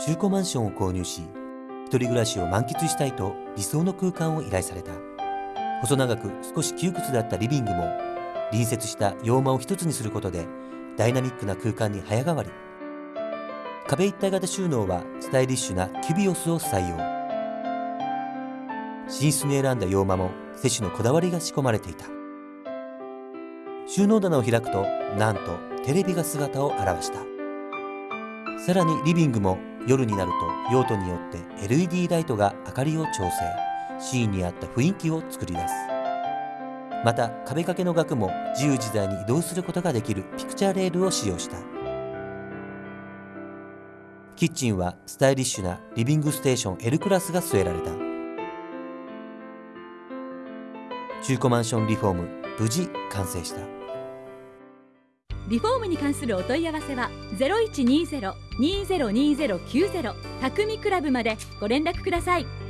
中古マンションを購入し一人暮らしを満喫したいと理想の空間を依頼された。細長く少し窮屈だったリビングも隣接した洋間を一つにすることでダイナミックな空間に早変わり。壁一体型収納はスタイリッシュなキュビオスを採用。寝室に選んだ洋間も摂氏のこだわりが仕込まれていた。収納棚を開くとなんとテレビが姿を現した。さらにリビングも夜になると用途によって LED ライトが明かりを調整シーンに合った雰囲気を作り出す。また壁掛けの額も自由自在に移動することができるピクチャーレールを使用した。キッチンはスタイリッシュなリビングステーション L クラスが据えられた。中古マンションリフォーム無事完成した。リフォームに関するお問い合わせは0120-202090匠クラブまでご連絡ください。